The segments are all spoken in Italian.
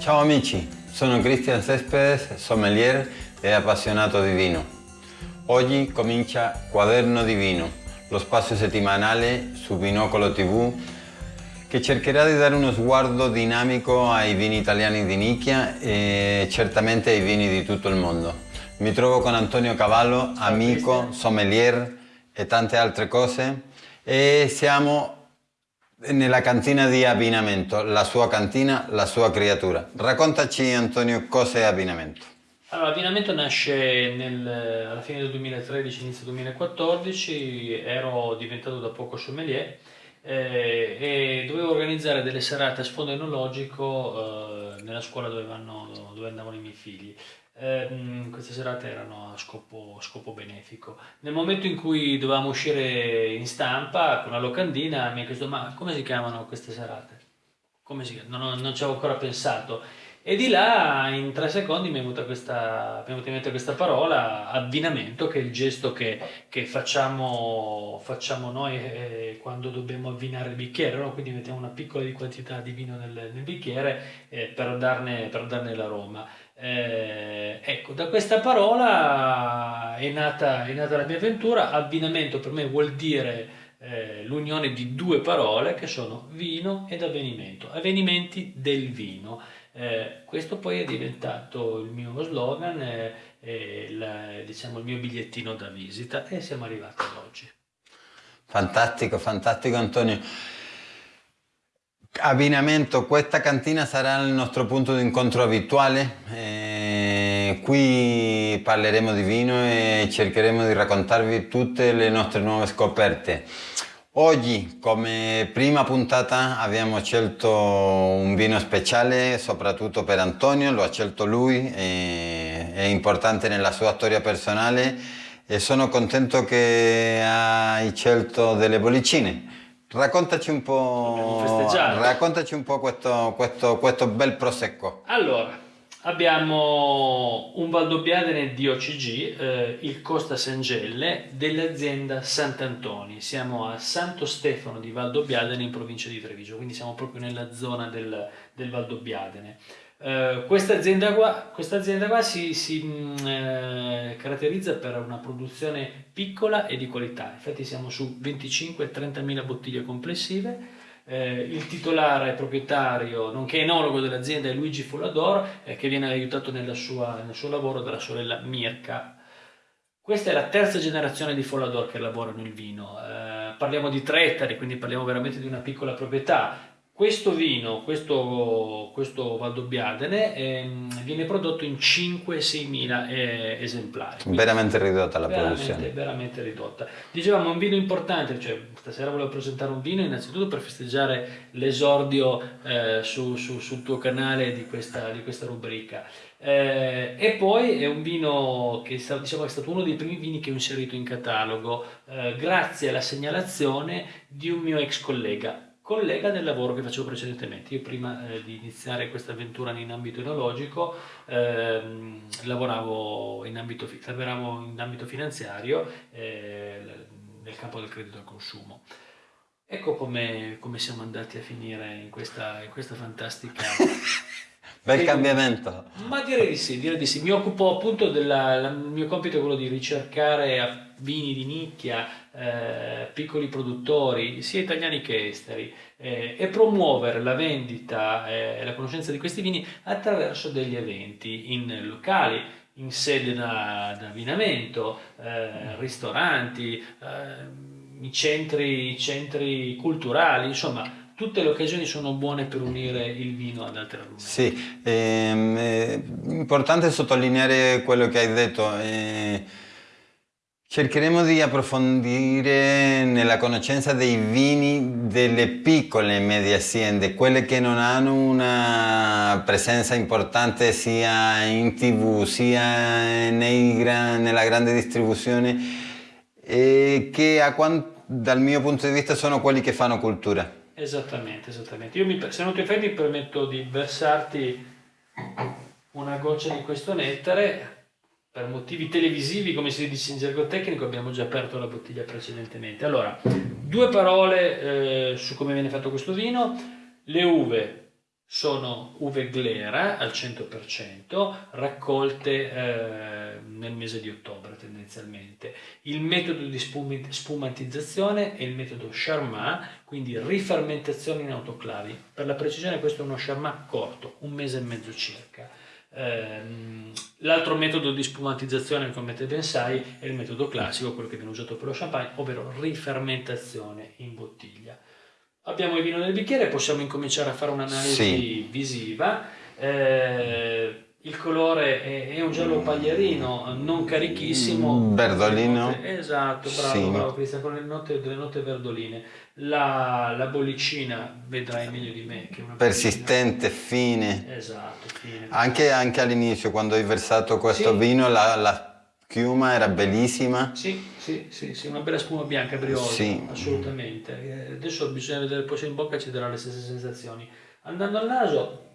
Ciao amici, sono Cristian Cespedes, sommelier e appassionato di vino. Oggi comincia Quaderno di Vino, lo spazio settimanale su Binocolo TV che cercherà di dare uno sguardo dinamico ai vini italiani di nicchia e certamente ai vini di tutto il mondo. Mi trovo con Antonio Cavallo, amico, sommelier e tante altre cose e siamo nella cantina di abbinamento, la sua cantina, la sua creatura. Raccontaci Antonio cos'è abbinamento. Allora, l'abbinamento nasce nel, alla fine del 2013, inizio 2014, ero diventato da poco sommelier eh, e dovevo organizzare delle serate a sfondo enologico eh, nella scuola dove, vanno, dove andavano i miei figli. Eh, queste serate erano a scopo, scopo, benefico. Nel momento in cui dovevamo uscire in stampa con la locandina mi ha chiesto ma come si chiamano queste serate? Come si chiamano? Non, non ci avevo ancora pensato. E di là in tre secondi mi è venuta, questa, mi è venuta in mente questa parola, abbinamento, che è il gesto che, che facciamo, facciamo, noi eh, quando dobbiamo avvinare il bicchiere, no? quindi mettiamo una piccola quantità di vino nel, nel bicchiere eh, per, darne, darne l'aroma. Eh, ecco, da questa parola è nata, è nata, la mia avventura. Abbinamento per me vuol dire eh, l'unione di due parole che sono vino ed avvenimento, avvenimenti del vino. Eh, questo poi è diventato il mio slogan, il, diciamo, il mio bigliettino da visita e siamo arrivati ad oggi. Fantastico, fantastico Antonio. Abbinamento, questa cantina sarà il nostro punto di incontro abituale. Eh, qui parleremo di vino e cercheremo di raccontarvi tutte le nostre nuove scoperte. Oggi come prima puntata abbiamo scelto un vino speciale soprattutto per Antonio, lo ha scelto lui, è importante nella sua storia personale e sono contento che hai scelto delle bollicine. Raccontaci un po', raccontaci un po questo, questo, questo, bel prosecco. Allora, abbiamo un Valdobbiadene di OCG, eh, il Costa Sangelle, dell'azienda Sant'Antoni. Siamo a Santo Stefano di Valdobbiadene in provincia di Treviso, quindi siamo proprio nella zona del, del Valdobbiadene. Uh, questa azienda qua, questa azienda qua si, si mm, eh, caratterizza per una produzione piccola e di qualità, infatti siamo su 25-30 mila bottiglie complessive. Eh, il titolare proprietario, nonché enologo dell'azienda è Luigi Fullador, eh, che viene aiutato sua, nel suo lavoro dalla sorella Mirka. Questa è la terza generazione di Follador che lavorano il vino. Eh, parliamo di tre ettari, quindi parliamo veramente di una piccola proprietà. Questo vino, questo, questo Valdobbiadene, eh, viene prodotto in 5-6 mila eh, esemplari. veramente ridotta la veramente, produzione. Veramente ridotta. Dicevamo un vino importante, cioè stasera volevo presentare un vino innanzitutto per festeggiare l'esordio eh, su, su, sul tuo canale di questa, di questa rubrica. Eh, e poi è un vino che diciamo, è stato uno dei primi vini che ho inserito in catalogo eh, grazie alla segnalazione di un mio ex collega collega del lavoro che facevo precedentemente. Io prima eh, di iniziare questa avventura in ambito enologico ehm, lavoravo in ambito, lavoravo in ambito finanziario eh, nel campo del credito al consumo. Ecco come, come siamo andati a finire in questa, in questa fantastica... Bel cambiamento. Ma direi di sì, direi di sì. Mi occupo appunto della, il mio compito è quello di ricercare vini di nicchia, eh, piccoli produttori, sia italiani che esteri, eh, e promuovere la vendita e la conoscenza di questi vini attraverso degli eventi in locali, in sede da, da abbinamento, eh, ristoranti, eh, i centri, centri culturali, insomma tutte le occasioni sono buone per unire il vino ad altre argomenti. Sì, ehm, è importante sottolineare quello che hai detto. Eh, cercheremo di approfondire nella conoscenza dei vini delle piccole e medie aziende, quelle che non hanno una presenza importante sia in tv sia nei, nella grande distribuzione e che dal mio punto di vista sono quelli che fanno cultura. Esattamente, esattamente. Io mi, se non ti mi permetto di versarti una goccia di questo nettare per motivi televisivi, come si dice in gergo tecnico, abbiamo già aperto la bottiglia precedentemente. Allora, due parole eh, su come viene fatto questo vino. Le uve sono uve glera al 100%, raccolte eh, nel mese di ottobre tendenzialmente. Il metodo di spumantizzazione è il metodo Charmat, quindi rifermentazione in autoclavi. Per la precisione questo è uno Charmat corto, un mese e mezzo circa. Ehm, l'altro metodo di spumantizzazione, come te ben sai, è il metodo classico, quello che viene usato per lo champagne, ovvero rifermentazione in bottiglia. Abbiamo il vino nel bicchiere, possiamo incominciare a fare un'analisi sì. visiva. Eh, il colore è, è, un giallo paglierino, non carichissimo. Verdolino. esatto, bravo, sì. bravo Cristian, con le note, delle note verdoline. La, la, bollicina, vedrai meglio di me, che è una Persistente, fine. Esatto, fine. Anche, anche all'inizio, quando hai versato questo sì. vino, la, la schiuma era bellissima. Sì, sì, sì, sì, una bella spuma bianca briosa, sì. assolutamente. Eh, adesso bisogna vedere poi se in bocca ci darà le stesse sensazioni. Andando al naso,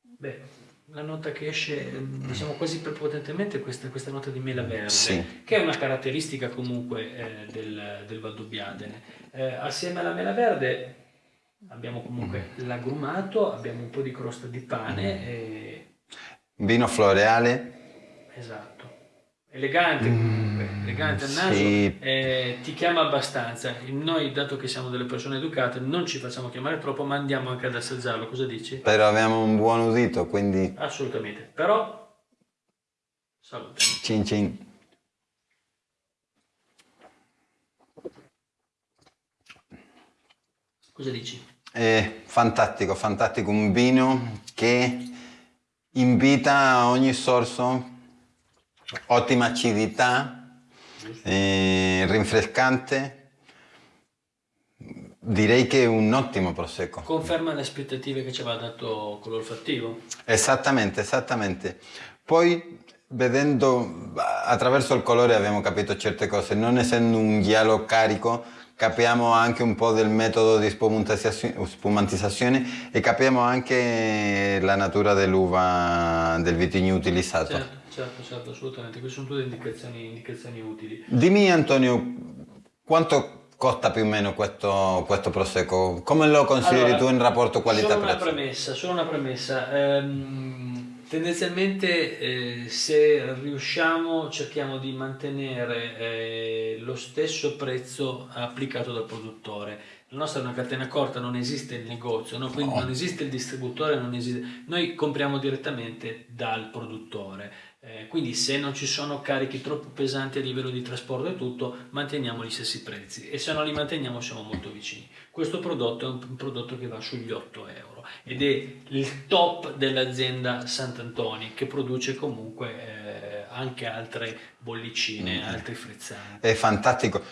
beh, la nota che esce, diciamo quasi prepotentemente, questa, questa nota di mela verde, sì. che è una caratteristica comunque eh, del, del Valdobbiadene. Eh, assieme alla mela verde abbiamo comunque l'agrumato, abbiamo un po' di crosta di pane. E... Vino floreale. Esatto elegante comunque, mm, elegante al naso, sì. eh, ti chiama abbastanza. Noi, dato che siamo delle persone educate, non ci facciamo chiamare troppo, ma andiamo anche ad assaggiarlo. Cosa dici? Però abbiamo un buon udito, quindi... Assolutamente. Però, salute. Cin cin. Cosa dici? È fantastico, fantastico, un vino che invita ogni sorso ottima acidità, eh, rinfrescante. Direi che è un ottimo prosecco. Conferma le aspettative che ci aveva dato con l'olfattivo? Esattamente, esattamente. Poi vedendo attraverso il colore abbiamo capito certe cose, non essendo un giallo carico capiamo anche un po' del metodo di spumantizzazione e capiamo anche la natura dell'uva del vitigno utilizzato. Certo. Certo, certo, assolutamente, queste sono tutte indicazioni, indicazioni utili. Dimmi Antonio, quanto costa più o meno questo, questo prosecco? Come lo consideri allora, tu in rapporto qualità-prezzo? Solo una premessa, solo una premessa. Ehm, tendenzialmente eh, se riusciamo cerchiamo di mantenere eh, lo stesso prezzo applicato dal produttore. La nostra è una catena corta, non esiste il negozio, no? quindi no. non esiste il distributore, esiste... noi compriamo direttamente dal produttore. Eh, quindi se non ci sono carichi troppo pesanti a livello di trasporto e tutto, manteniamo gli stessi prezzi e se non li manteniamo siamo molto vicini. Questo prodotto è un prodotto che va sugli 8 euro ed è il top dell'azienda Sant'Antoni che produce comunque eh, anche altre bollicine, mm. altri frizzanti. È fantastico.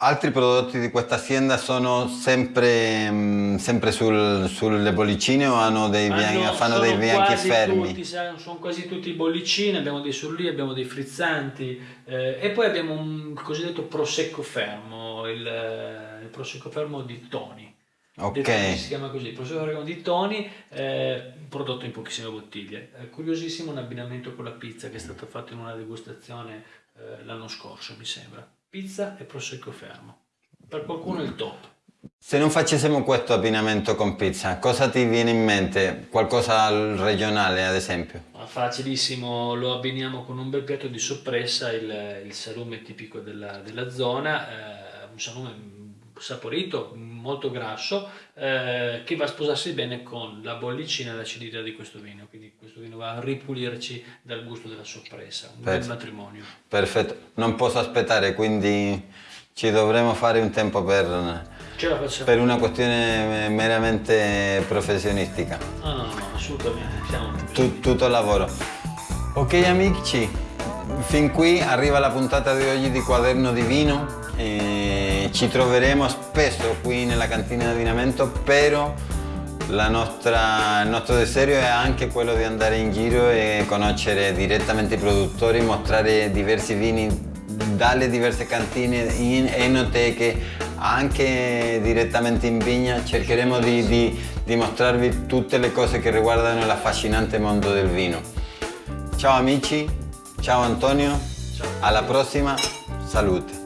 Altri prodotti di questa azienda sono sempre, mm, sempre sul, sulle bollicine o hanno dei bianchi, fanno dei bianchi fermi? Tutti, sono quasi tutti bollicine, abbiamo dei surlì, abbiamo dei frizzanti eh, e poi abbiamo un cosiddetto prosecco fermo, il, eh, il prosecco fermo di Toni. Ok. Si chiama così, il prosecco fermo di Toni, eh, prodotto in pochissime bottiglie. È curiosissimo un abbinamento con la pizza che è stato fatto in una degustazione eh, l'anno scorso, mi sembra pizza e prosecco fermo. Per qualcuno è il top. Se non facessimo questo abbinamento con pizza, cosa ti viene in mente? Qualcosa al regionale, ad esempio? Facilissimo, lo abbiniamo con un bel piatto di soppressa, il, il salume tipico della, della zona, eh, un salume saporito, molto grasso, eh, che va a sposarsi bene con la bollicina e l'acidità di questo vino, quindi questo vino va a ripulirci dal gusto della sorpresa, un Perfetto. bel matrimonio. Perfetto, non posso aspettare, quindi ci dovremo fare un tempo per, per una questione meramente professionistica. No, no, no, assolutamente, siamo tu, tutto il lavoro. Ok amici, fin qui arriva la puntata di oggi di Quaderno di Vino. E ci troveremo spesso qui nella cantina di abbinamento, però nostra, il nostro desiderio è anche quello di andare in giro e conoscere direttamente i produttori, mostrare diversi vini dalle diverse cantine in enoteche, anche direttamente in vigna. Cercheremo di, di, di mostrarvi tutte le cose che riguardano l'affascinante mondo del vino. Ciao amici, ciao Antonio, ciao. alla prossima, salute!